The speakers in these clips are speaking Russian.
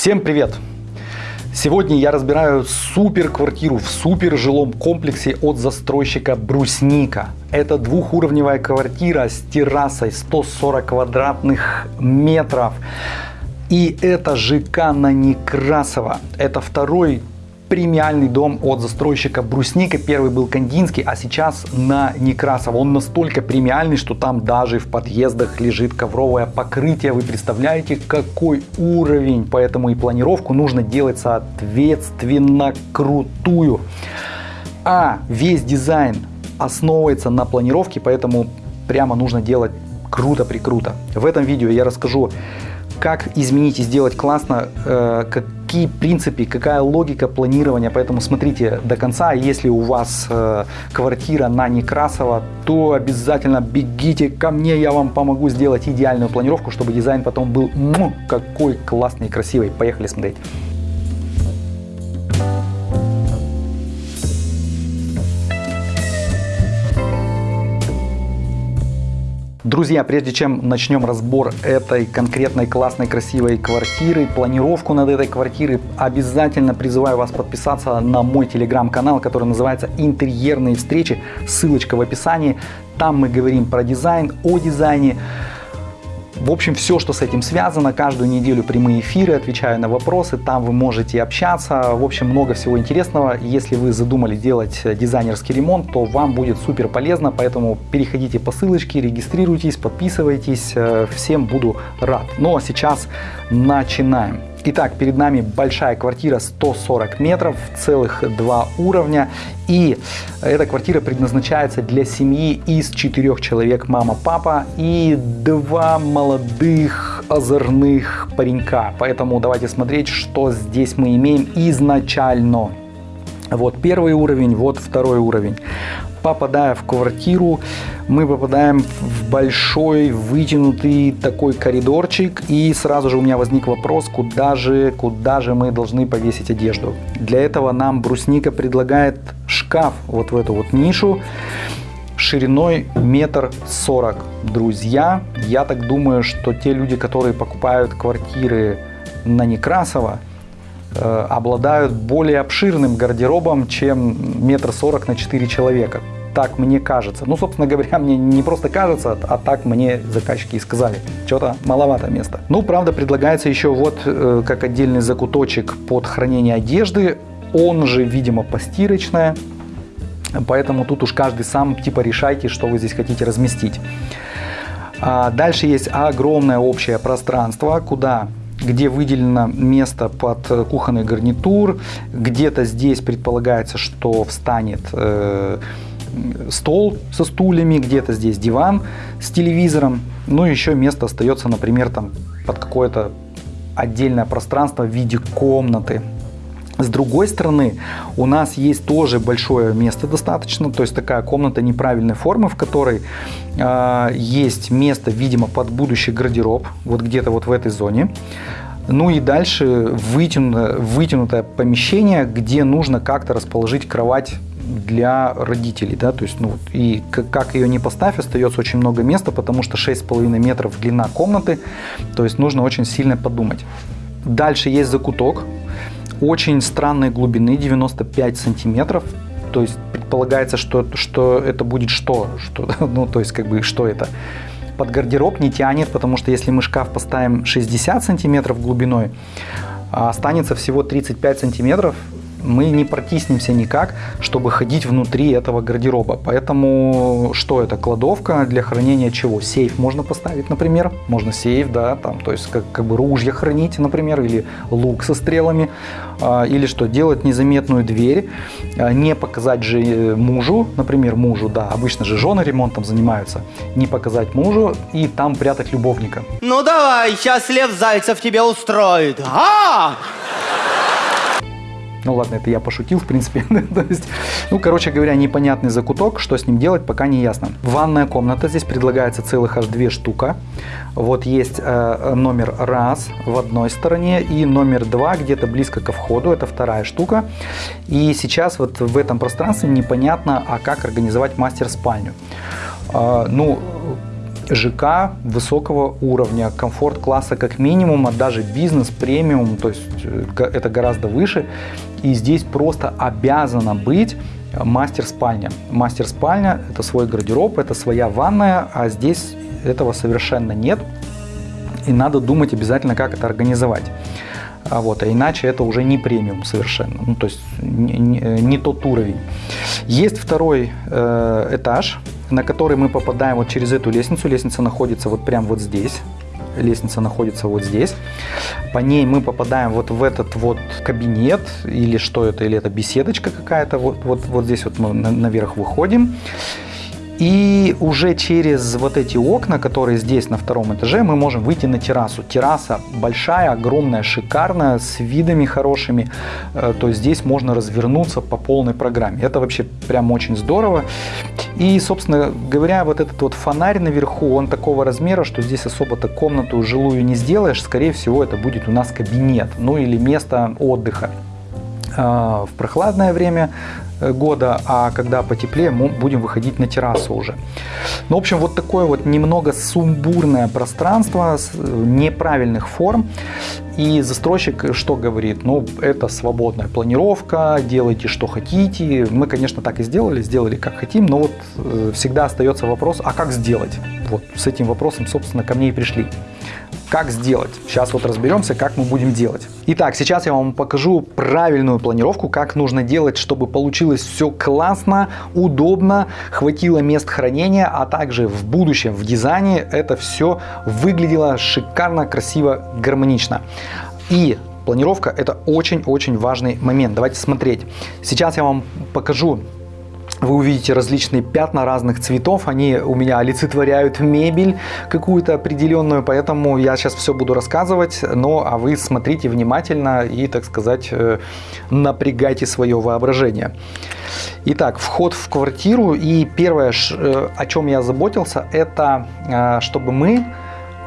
Всем привет! Сегодня я разбираю супер квартиру в супер жилом комплексе от застройщика Брусника. Это двухуровневая квартира с террасой 140 квадратных метров. И это ЖК на Некрасово. Это второй премиальный дом от застройщика Брусника. Первый был Кандинский, а сейчас на Некрасово. Он настолько премиальный, что там даже в подъездах лежит ковровое покрытие. Вы представляете, какой уровень? Поэтому и планировку нужно делать соответственно крутую. А весь дизайн основывается на планировке, поэтому прямо нужно делать круто-прикруто. В этом видео я расскажу, как изменить и сделать классно, э, какие принципы, какая логика планирования. Поэтому смотрите до конца. Если у вас э, квартира на Некрасово, то обязательно бегите ко мне, я вам помогу сделать идеальную планировку, чтобы дизайн потом был ну, какой классный и красивый. Поехали смотреть. Друзья, прежде чем начнем разбор этой конкретной классной красивой квартиры, планировку над этой квартирой, обязательно призываю вас подписаться на мой телеграм-канал, который называется «Интерьерные встречи». Ссылочка в описании. Там мы говорим про дизайн, о дизайне, в общем, все, что с этим связано, каждую неделю прямые эфиры, отвечаю на вопросы, там вы можете общаться. В общем, много всего интересного. Если вы задумали делать дизайнерский ремонт, то вам будет супер полезно, поэтому переходите по ссылочке, регистрируйтесь, подписывайтесь. Всем буду рад. Ну а сейчас начинаем. Итак, перед нами большая квартира 140 метров, целых два уровня. И эта квартира предназначается для семьи из четырех человек, мама, папа и два молодых озорных паренька. Поэтому давайте смотреть, что здесь мы имеем изначально. Вот первый уровень, вот второй уровень попадая в квартиру, мы попадаем в большой вытянутый такой коридорчик. И сразу же у меня возник вопрос, куда же, куда же мы должны повесить одежду. Для этого нам брусника предлагает шкаф вот в эту вот нишу шириной метр сорок. Друзья, я так думаю, что те люди, которые покупают квартиры на Некрасово, э, обладают более обширным гардеробом, чем метр сорок на 4 человека так мне кажется. Ну, собственно говоря, мне не просто кажется, а так мне заказчики и сказали. Что-то маловато места. Ну, правда, предлагается еще вот э, как отдельный закуточек под хранение одежды. Он же, видимо, постирочная. Поэтому тут уж каждый сам типа решайте, что вы здесь хотите разместить. А дальше есть огромное общее пространство, куда где выделено место под кухонный гарнитур. Где-то здесь предполагается, что встанет э, стол со стульями, где-то здесь диван с телевизором. Ну, еще место остается, например, там под какое-то отдельное пространство в виде комнаты. С другой стороны, у нас есть тоже большое место достаточно, то есть такая комната неправильной формы, в которой э, есть место, видимо, под будущий гардероб, вот где-то вот в этой зоне. Ну и дальше вытянутое, вытянутое помещение, где нужно как-то расположить кровать для родителей, да, то есть, ну, и как ее не поставь, остается очень много места, потому что 6,5 метров длина комнаты, то есть нужно очень сильно подумать. Дальше есть закуток, очень странной глубины, 95 сантиметров, то есть предполагается, что, что это будет что, что, ну, то есть, как бы, что это? Под гардероб не тянет, потому что если мы шкаф поставим 60 сантиметров глубиной, а останется всего 35 сантиметров, мы не протиснемся никак, чтобы ходить внутри этого гардероба. Поэтому что это? Кладовка для хранения чего? Сейф можно поставить, например. Можно сейф, да, там, то есть как, как бы ружья хранить, например, или лук со стрелами. А, или что? Делать незаметную дверь, а, не показать же э, мужу, например, мужу, да, обычно же жены ремонтом занимаются, не показать мужу и там прятать любовника. Ну давай, сейчас Лев Зайцев тебе устроит. А! Ну ладно, это я пошутил, в принципе. То есть, ну, короче говоря, непонятный закуток, что с ним делать, пока не ясно. Ванная комната, здесь предлагается целых аж две штука. Вот есть э, номер раз в одной стороне и номер два где-то близко ко входу, это вторая штука. И сейчас вот в этом пространстве непонятно, а как организовать мастер-спальню. Э, ну, ЖК высокого уровня, комфорт класса как минимум, а даже бизнес премиум, то есть э, это гораздо выше. И здесь просто обязана быть мастер спальня. Мастер спальня это свой гардероб, это своя ванная, а здесь этого совершенно нет. И надо думать обязательно, как это организовать. А вот, а иначе это уже не премиум совершенно, ну, то есть не, не, не тот уровень. Есть второй э, этаж, на который мы попадаем вот через эту лестницу. Лестница находится вот прямо вот здесь. Лестница находится вот здесь. По ней мы попадаем вот в этот вот кабинет, или что это, или это беседочка какая-то. Вот, вот, вот здесь вот мы наверх выходим. И уже через вот эти окна, которые здесь на втором этаже, мы можем выйти на террасу. Терраса большая, огромная, шикарная, с видами хорошими. Э, то есть здесь можно развернуться по полной программе. Это вообще прям очень здорово. И, собственно говоря, вот этот вот фонарь наверху, он такого размера, что здесь особо-то комнату жилую не сделаешь. Скорее всего, это будет у нас кабинет, ну или место отдыха. А, в прохладное время Э, года, а когда потеплее, мы будем выходить на террасу уже. Ну, в общем, вот такое вот немного сумбурное пространство э, неправильных форм. И застройщик что говорит? Ну, это свободная планировка, делайте что хотите. Мы, конечно, так и сделали, сделали как хотим, но вот э, всегда остается вопрос, а как сделать? Вот с этим вопросом, собственно, ко мне и пришли. Как сделать? Сейчас вот разберемся, как мы будем делать. Итак, сейчас я вам покажу правильную планировку, как нужно делать, чтобы получилось все классно, удобно, хватило мест хранения, а также в будущем в дизайне это все выглядело шикарно, красиво, гармонично. И планировка это очень-очень важный момент. Давайте смотреть. Сейчас я вам покажу вы увидите различные пятна разных цветов, они у меня олицетворяют мебель какую-то определенную, поэтому я сейчас все буду рассказывать, но а вы смотрите внимательно и, так сказать, э, напрягайте свое воображение. Итак, вход в квартиру. И первое, э, о чем я заботился, это э, чтобы мы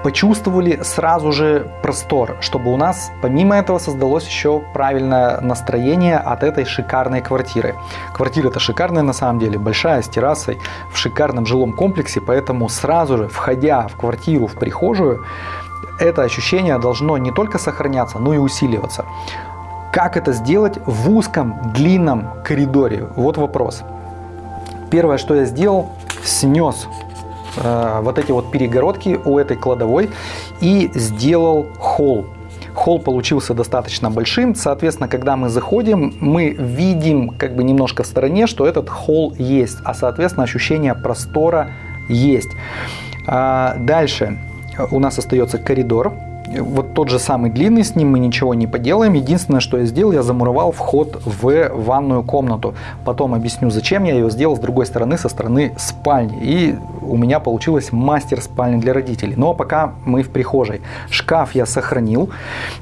почувствовали сразу же простор, чтобы у нас помимо этого создалось еще правильное настроение от этой шикарной квартиры. Квартира это шикарная на самом деле, большая, с террасой, в шикарном жилом комплексе, поэтому сразу же, входя в квартиру, в прихожую, это ощущение должно не только сохраняться, но и усиливаться. Как это сделать в узком, длинном коридоре? Вот вопрос. Первое, что я сделал, снес вот эти вот перегородки у этой кладовой и сделал холл. Холл получился достаточно большим, соответственно, когда мы заходим, мы видим как бы немножко в стороне, что этот холл есть, а соответственно ощущение простора есть. А дальше у нас остается коридор, вот тот же самый длинный, с ним мы ничего не поделаем. Единственное, что я сделал, я замуровал вход в ванную комнату. Потом объясню, зачем я ее сделал с другой стороны, со стороны спальни. И у меня получилось мастер спальни для родителей. Но пока мы в прихожей. Шкаф я сохранил.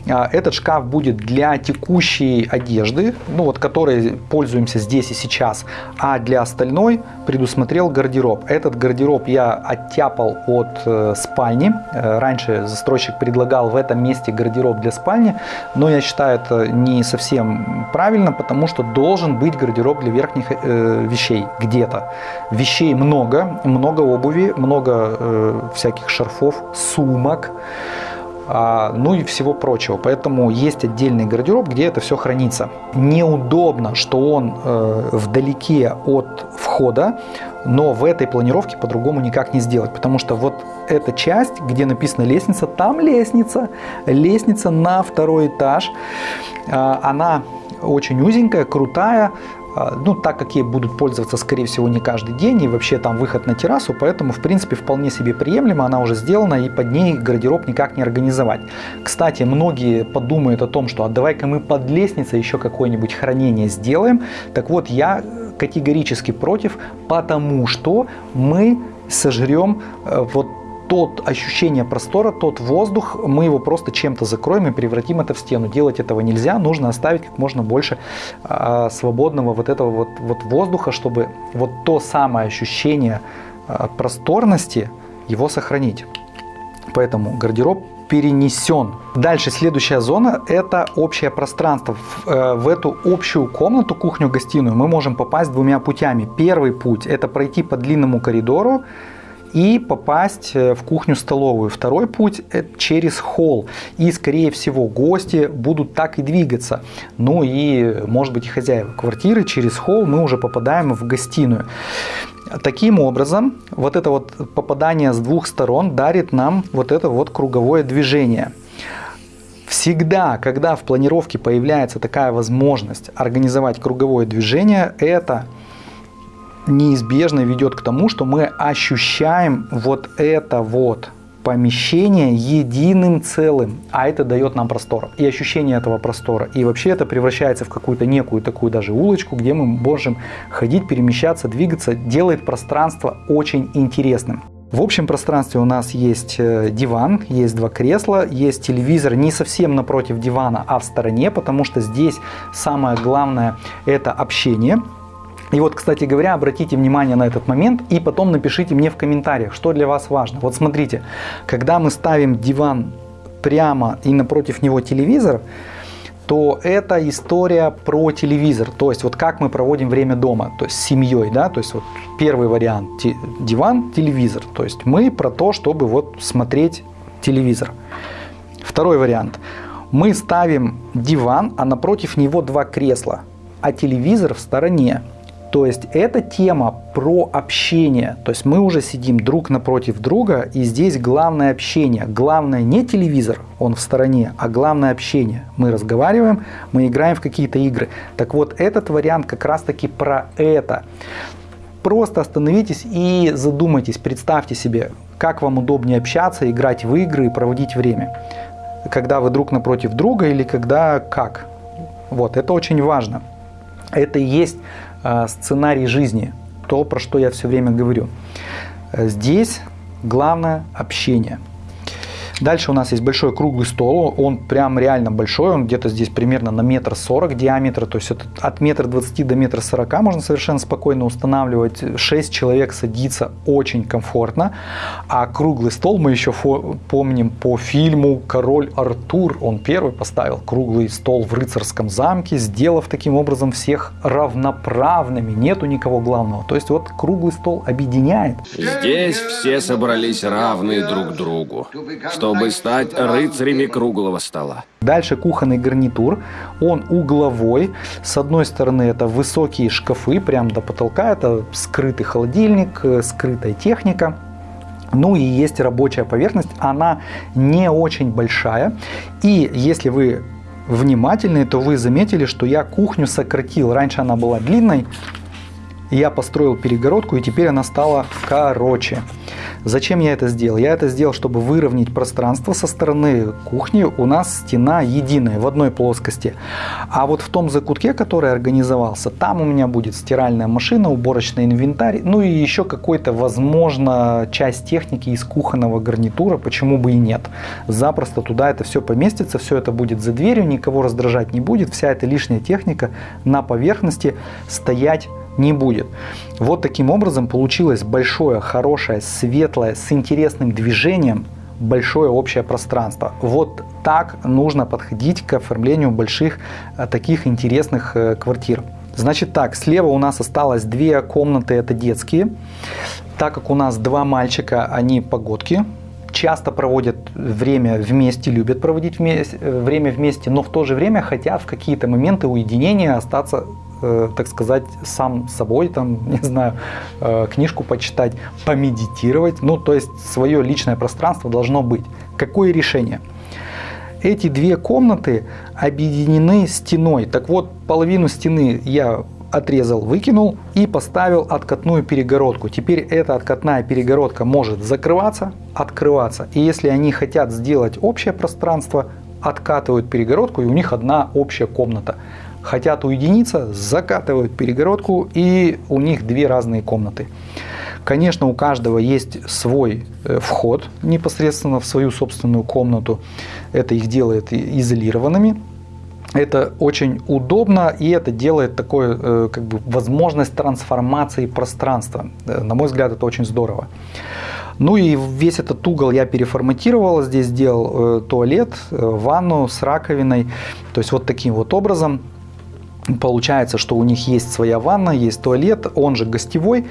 А, этот шкаф будет для текущей одежды, ну вот которой пользуемся здесь и сейчас. А для остальной предусмотрел гардероб. Этот гардероб я оттяпал от э, спальни. Э, раньше застройщик предлагал предлагал в этом месте гардероб для спальни, но я считаю это не совсем правильно, потому что должен быть гардероб для верхних э, вещей где-то. Вещей много, много обуви, много э, всяких шарфов, сумок, а, ну и всего прочего. Поэтому есть отдельный гардероб, где это все хранится. Неудобно, что он э, вдалеке от входа, но в этой планировке по-другому никак не сделать, потому что вот эта часть, где написано лестница, там лестница, лестница на второй этаж, а, она очень узенькая, крутая, ну, так как ей будут пользоваться, скорее всего, не каждый день, и вообще там выход на террасу, поэтому, в принципе, вполне себе приемлемо, она уже сделана, и под ней гардероб никак не организовать. Кстати, многие подумают о том, что а давай-ка мы под лестницей еще какое-нибудь хранение сделаем. Так вот, я категорически против, потому что мы сожрем э, вот тот ощущение простора, тот воздух, мы его просто чем-то закроем и превратим это в стену. Делать этого нельзя, нужно оставить как можно больше а, свободного вот этого вот, вот воздуха, чтобы вот то самое ощущение а, просторности его сохранить. Поэтому гардероб перенесен. Дальше следующая зона это общее пространство. В, э, в эту общую комнату, кухню-гостиную мы можем попасть двумя путями. Первый путь это пройти по длинному коридору и попасть э, в кухню-столовую. Второй путь – через холл. И, скорее всего, гости будут так и двигаться. Ну и, может быть, и хозяева квартиры. Через холл мы уже попадаем в гостиную. Таким образом, вот это вот попадание с двух сторон дарит нам вот это вот круговое движение. Всегда, когда в планировке появляется такая возможность организовать круговое движение, это неизбежно ведет к тому, что мы ощущаем вот это вот помещение единым целым, а это дает нам простор и ощущение этого простора. И вообще это превращается в какую-то некую такую даже улочку, где мы можем ходить, перемещаться, двигаться, делает пространство очень интересным. В общем пространстве у нас есть э, диван, есть два кресла, есть телевизор не совсем напротив дивана, а в стороне, потому что здесь самое главное это общение. И вот, кстати говоря, обратите внимание на этот момент и потом напишите мне в комментариях, что для вас важно. Вот смотрите, когда мы ставим диван прямо и напротив него телевизор, то это история про телевизор, то есть вот как мы проводим время дома, то есть с семьей, да, то есть вот первый вариант диван, телевизор, то есть мы про то, чтобы вот смотреть телевизор. Второй вариант, мы ставим диван, а напротив него два кресла, а телевизор в стороне. То есть эта тема про общение. То есть мы уже сидим друг напротив друга, и здесь главное общение. Главное не телевизор, он в стороне, а главное общение. Мы разговариваем, мы играем в какие-то игры. Так вот, этот вариант как раз таки про это. Просто остановитесь и задумайтесь, представьте себе, как вам удобнее общаться, играть в игры и проводить время. Когда вы друг напротив друга или когда как. Вот, это очень важно. Это и есть сценарий жизни, то, про что я все время говорю. Здесь главное общение – Дальше у нас есть большой круглый стол, он прям реально большой, он где-то здесь примерно на метр сорок диаметра, то есть это от метра двадцати до метра сорока можно совершенно спокойно устанавливать. Шесть человек садится очень комфортно, а круглый стол мы еще помним по фильму «Король Артур», он первый поставил круглый стол в рыцарском замке, сделав таким образом всех равноправными, нету никого главного. То есть вот круглый стол объединяет. Здесь все собрались равные друг другу. Что чтобы стать рыцарями круглого стола. Дальше кухонный гарнитур, он угловой. С одной стороны это высокие шкафы, прям до потолка, это скрытый холодильник, э, скрытая техника. Ну и есть рабочая поверхность, она не очень большая. И если вы внимательны, то вы заметили, что я кухню сократил. Раньше она была длинной, я построил перегородку и теперь она стала короче. Зачем я это сделал? Я это сделал, чтобы выровнять пространство со стороны кухни. У нас стена единая, в одной плоскости. А вот в том закутке, который организовался, там у меня будет стиральная машина, уборочный инвентарь, ну и еще какой-то, возможно, часть техники из кухонного гарнитура, почему бы и нет. Запросто туда это все поместится, все это будет за дверью, никого раздражать не будет, вся эта лишняя техника на поверхности стоять не будет. Вот таким образом получилось большое, хорошее, светлое, с интересным движением большое общее пространство. Вот так нужно подходить к оформлению больших э, таких интересных э, квартир. Значит так, слева у нас осталось две комнаты, это детские. Так как у нас два мальчика, они погодки, часто проводят время вместе, любят проводить э, время вместе, но в то же время хотят в какие-то моменты уединения остаться Э, так сказать, сам собой, там, не знаю, э, книжку почитать, помедитировать. Ну, то есть свое личное пространство должно быть. Какое решение? Эти две комнаты объединены стеной. Так вот, половину стены я отрезал, выкинул и поставил откатную перегородку. Теперь эта откатная перегородка может закрываться, открываться. И если они хотят сделать общее пространство, откатывают перегородку и у них одна общая комната хотят уединиться, закатывают перегородку и у них две разные комнаты. Конечно, у каждого есть свой э, вход непосредственно в свою собственную комнату. Это их делает изолированными. Это очень удобно и это делает такой э, как бы возможность трансформации пространства. Э, на мой взгляд, это очень здорово. Ну и весь этот угол я переформатировал. Здесь сделал туалет, ванну с раковиной. То есть вот таким вот образом. Получается, что у них есть своя ванна, есть туалет, он же гостевой.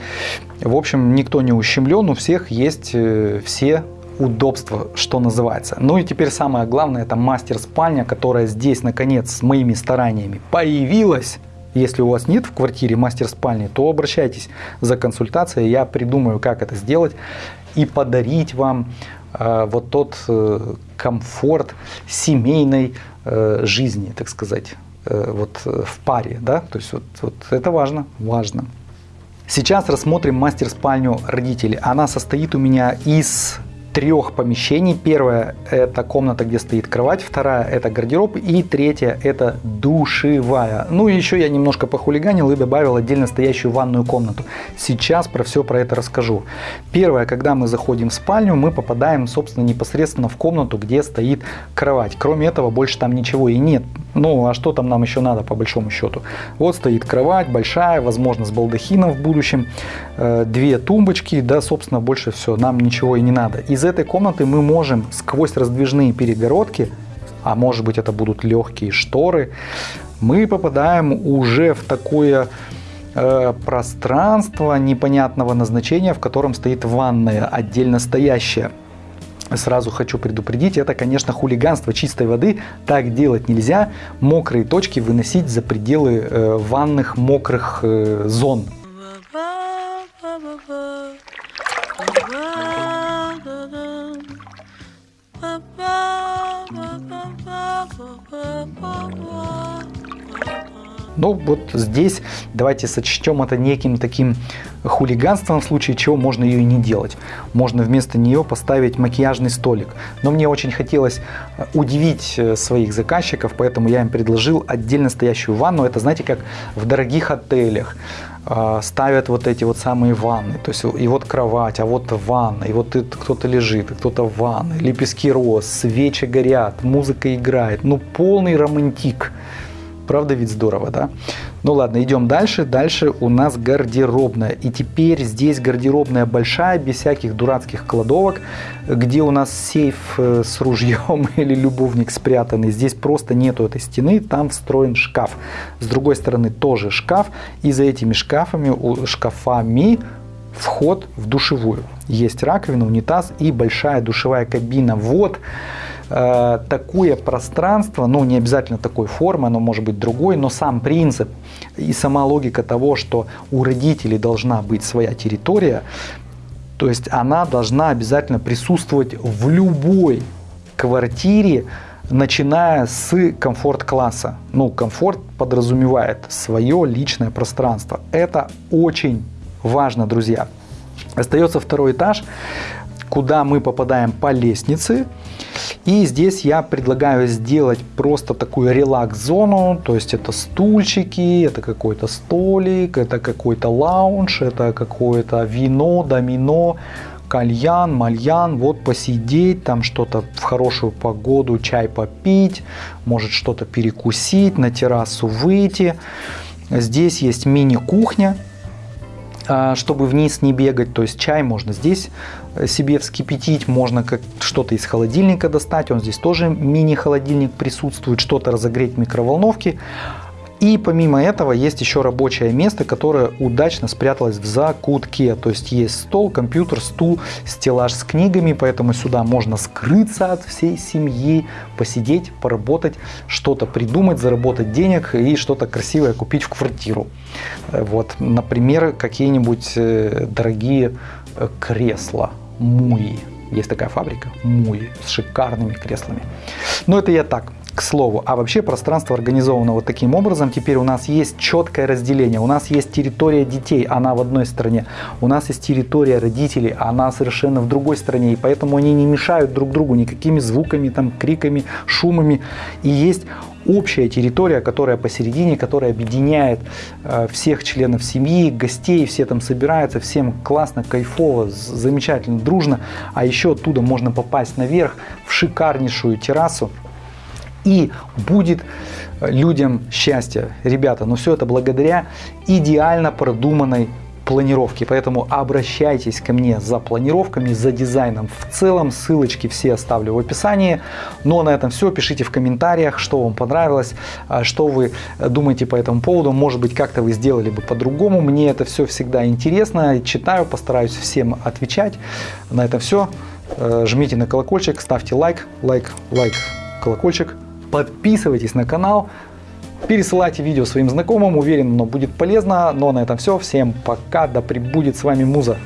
В общем, никто не ущемлен, у всех есть э, все удобства, что называется. Ну и теперь самое главное, это мастер-спальня, которая здесь, наконец, с моими стараниями появилась. Если у вас нет в квартире мастер-спальни, то обращайтесь за консультацией, я придумаю, как это сделать и подарить вам э, вот тот э, комфорт семейной э, жизни, так сказать, вот э, в паре, да, то есть вот, вот это важно, важно. Сейчас рассмотрим мастер-спальню родителей. Она состоит у меня из трех помещений. Первая – это комната, где стоит кровать, вторая – это гардероб, и третья – это душевая. Ну и еще я немножко похулиганил и добавил отдельно стоящую ванную комнату. Сейчас про все про это расскажу. Первое, когда мы заходим в спальню, мы попадаем, собственно, непосредственно в комнату, где стоит кровать. Кроме этого, больше там ничего и нет. Ну, а что там нам еще надо, по большому счету? Вот стоит кровать большая, возможно, с балдахином в будущем, э, две тумбочки, да, собственно, больше все, нам ничего и не надо. Из этой комнаты мы можем сквозь раздвижные перегородки, а может быть это будут легкие шторы, мы попадаем уже в такое э, пространство непонятного назначения, в котором стоит ванная отдельно стоящая. Сразу хочу предупредить, это, конечно, хулиганство чистой воды. Так делать нельзя. Мокрые точки выносить за пределы э, ванных мокрых э, зон. Ну вот здесь давайте сочтем это неким таким хулиганством, в случае чего можно ее и не делать. Можно вместо нее поставить макияжный столик. Но мне очень хотелось э, удивить э, своих заказчиков, поэтому я им предложил отдельно стоящую ванну. Это знаете, как в дорогих отелях ставят вот эти вот самые ванны. То есть и вот кровать, а вот ванна, и вот кто-то лежит, и кто-то в ванной, лепестки роз, свечи горят, музыка играет. Ну полный романтик. Правда ведь здорово, да? Ну ладно, идем дальше. Дальше у нас гардеробная. И теперь здесь гардеробная большая, без всяких дурацких кладовок, где у нас сейф э, с ружьем или любовник спрятанный. Здесь просто нету этой стены, там встроен шкаф. С другой стороны тоже шкаф. И за этими шкафами, шкафами вход в душевую. Есть раковина, унитаз и большая душевая кабина. Вот Э, такое пространство, ну не обязательно такой формы, оно может быть другой, но сам принцип и сама логика того, что у родителей должна быть своя территория, то есть она должна обязательно присутствовать в любой квартире, начиная с комфорт-класса. Ну, комфорт подразумевает свое личное пространство. Это очень важно, друзья. Остается второй этаж, куда мы попадаем по лестнице. И здесь я предлагаю сделать просто такую релакс-зону, то есть это стульчики, это какой-то столик, это какой-то лаунж, это какое-то вино, домино, кальян, мальян, вот посидеть, там что-то в хорошую погоду, чай попить, может что-то перекусить, на террасу выйти. Здесь есть мини-кухня, чтобы вниз не бегать, то есть чай можно здесь э, себе вскипятить, можно как что-то из холодильника достать, он здесь тоже мини-холодильник присутствует, что-то разогреть в микроволновке. И помимо этого есть еще рабочее место, которое удачно спряталось в закутке. То есть есть стол, компьютер, стул, стеллаж с книгами, поэтому сюда можно скрыться от всей семьи, посидеть, поработать, что-то придумать, заработать денег и что-то красивое купить в квартиру. Вот, например, какие-нибудь э, дорогие э, кресла, муи. Есть такая фабрика, муи, с шикарными креслами. Но это я так, к слову. А вообще пространство организовано вот таким образом. Теперь у нас есть четкое разделение. У нас есть территория детей, она в одной стороне. У нас есть территория родителей, она совершенно в другой стороне. И поэтому они не мешают друг другу никакими звуками, там, криками, шумами. И есть общая территория, которая посередине, которая объединяет э, всех членов семьи, гостей, все там собираются, всем классно, кайфово, замечательно, дружно. А еще оттуда можно попасть наверх в шикарнейшую террасу, и будет людям счастье. Ребята, но все это благодаря идеально продуманной планировки. Поэтому обращайтесь ко мне за планировками, за дизайном в целом. Ссылочки все оставлю в описании. Но на этом все. Пишите в комментариях, что вам понравилось, а, что вы думаете по этому поводу. Может быть, как-то вы сделали бы по-другому. Мне это все всегда интересно. Читаю, постараюсь всем отвечать. На этом все. Э, Жмите на колокольчик, ставьте лайк, лайк, лайк, колокольчик. Подписывайтесь на канал. Пересылайте видео своим знакомым, уверен, оно будет полезно. Но на этом все. Всем пока, да пребудет с вами Муза.